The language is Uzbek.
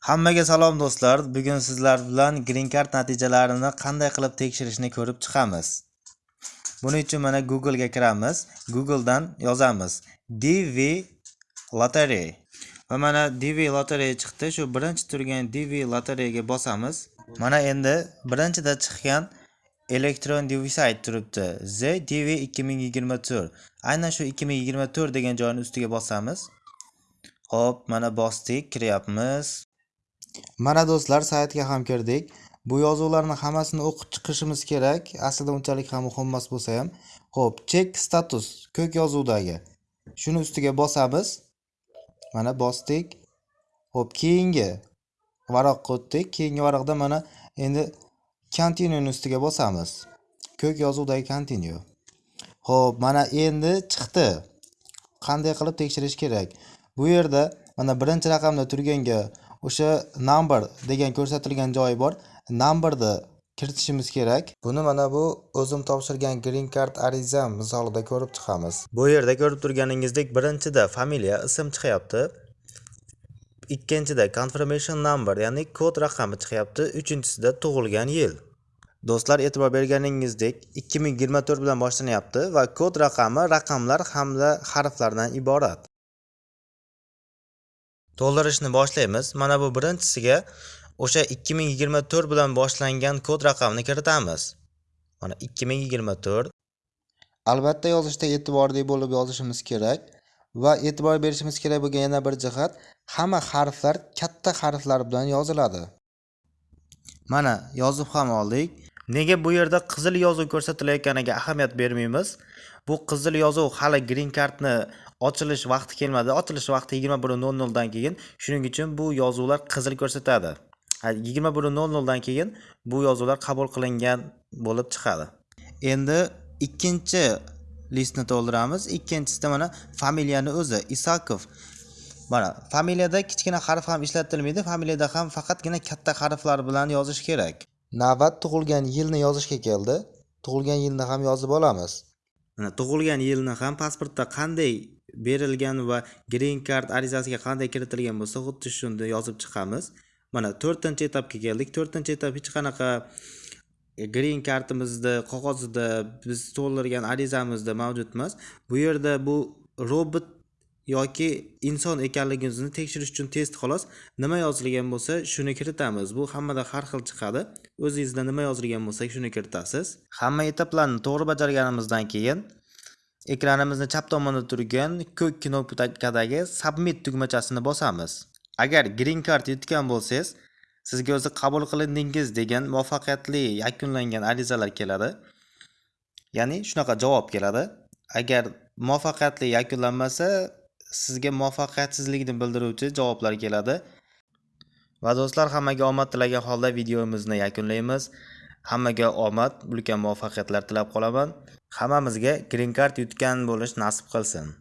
Hammaga salom do'stlar. Bugun sizlar bilan Green Card natijalarini qanday qilib tekshirishni ko'rib chiqamiz. Buning uchun mana Google ga kiramiz. Google dan yozamiz DV Lottery. Va mana DV Lottery chiqdi. Shu birinchi turgan DV Lotteryga bosamiz. Mana endi birinchida chiqqan elektron device turibdi. ZDV 2024. Aynan shu 2024 degan joyning ustiga bosamiz. Xo'p, mana bosdik, kiryapmiz. Mana do'stlar, saytga ham kirdik. Bu yozuvlarni hammasini o'qib chiqishimiz kerak. Aslida unchalik ham muhim emas bo'lsa ham. Xo'p, check status ko'k yozuvdagi. Shuni ustiga bosamiz. Mana bosdik. Xo'p, keyingi varaqqa o'tdik. Keyingi varaqda mana endi continue ustiga bosamiz. Ko'k yozuvdagi continue. Xo'p, mana endi chiqdi. Qanday qilib tekshirish kerak? Bu yerda mana birinchi raqamda turganga o'sha number degan ko'rsatilgan joyi bor. Numberni kiritishimiz kerak. Buni mana bu o'zim topshirgan green card arizam misolida ko'rib chiqamiz. Bu yerda ko'rib turganingizdek birinchida familiya ism chiqyapti. Ikkinchida confirmation number ya'ni kod raqami chiqyapti. Uchinchisida tug'ilgan yil. Do'stlar e'tibor berganingizdek 2024 bilan boshlanyapti va kod raqami raqamlar hamda harflardan iborat. To'ldirishni boshlaymiz. Mana bu birinchisiga o'sha 2024 bilan boshlangan kod raqamini kiritamiz. Mana 2024 albatta yozishda e'tiborli bo'lib yozishimiz kerak va e'tibor berishimiz kerak bo'lgan yana bir jihat hamma harflar katta harflar bilan yoziladi. Mana yozib ham oldik. Nega bu yerda qizil yozuv ko'rsatilayotganiga ahamiyat bermaymiz? Bu qizil yozuv hali green cardni ochilish vaqti kelmadi. Ochilish vaqti yigirma bir nol noldan keyin shuning uchun bu yozuvlar qizil ko'rsatadi. Yigirma bir nol noldan keyin bu yozuvlar qabul qilingan bo'lib chiqadi. Endi ikkinchi listni to'ldiramiz. Ikkinchisida mana familiyani o'zi isakov. Mana familiyada kichkina harf ham ishlatilmaydi. Familiyada ham faqatgina katta harflar bilan yozish kerak. Navbat tug'ilgan yilni yozishga keldi. Tug'ilgan yilni ham yozib olamiz. Tug'ilgan yilni ham pasportda qanday berilgan va green card arizasiga qanday kiritilgan bo'lsa xuddi shuni yozib chiqamiz. Mana to'rtinchi etapga keldik. To'rtinchi etap hech qanaqa e, green kartimizni qog'ozida biz to'ldirgan arizamizda mavjud emas bu yerda bu robot yoki inson ekanligingizni tekshirish uchun test xolos nima yozilgan bo'lsa shuni kiritamiz. Bu hammada har xil chiqadi. O'zingizda nima yozilgan bo'lsa shuni kiritasiz. Hamma etaplarni to'g'ri bajarganimizdan keyin ekranimizni chap tomonida turgan ko'k knopkadagi submit tugmachasini bosamiz. Agar green card yutgan bo'lsangiz sizga o'zi qabul qilindingiz degan muvaffaqiyatli yakunlangan arizalar keladi. Ya'ni shunaqa javob keladi. Agar muvaffaqiyatli yakunlanmasa sizga muvaffaqiyatsizlikni bildiruvchi javoblar keladi. Va do'stlar hammaga omad tilagan holda videomizni yakunlaymiz. Hammaga omad ulkan muvaffaqiyatlar tilab qolaman. Hammamizga green card yutgan bo'lish nasib qilsin.